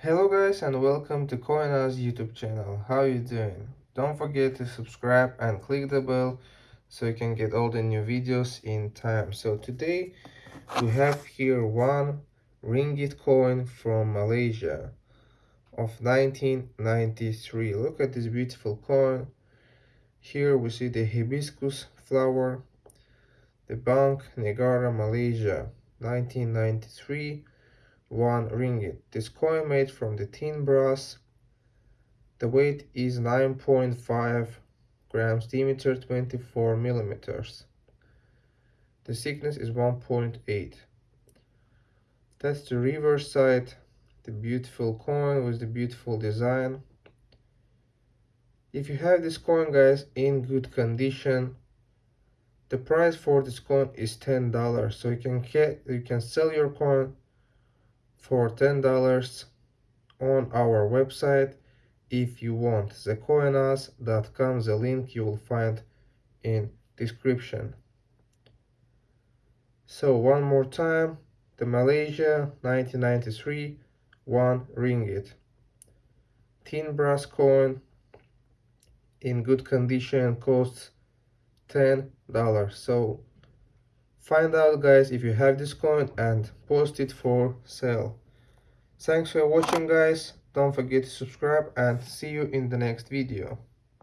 Hello guys and welcome to CoinOz YouTube channel. How you doing? Don't forget to subscribe and click the bell so you can get all the new videos in time. So today we have here one ringgit coin from Malaysia of 1993. Look at this beautiful coin. Here we see the hibiscus flower. The Bank Negara Malaysia 1993 1 ringgit. This coin made from the tin brass. The weight is 9.5 grams diameter 24 millimeters. The thickness is 1.8. That's the reverse side. The beautiful coin with the beautiful design. If you have this coin guys in good condition, the price for this coin is $10. So you can get you can sell your coin for $10 on our website. If you want thecoinos.com the link you will find in description. So one more time the Malaysia 1993 1 ringgit. Tin brass coin in good condition costs $10 so Find out guys if you have this coin and post it for sale. Thanks for watching guys. Don't forget to subscribe and see you in the next video.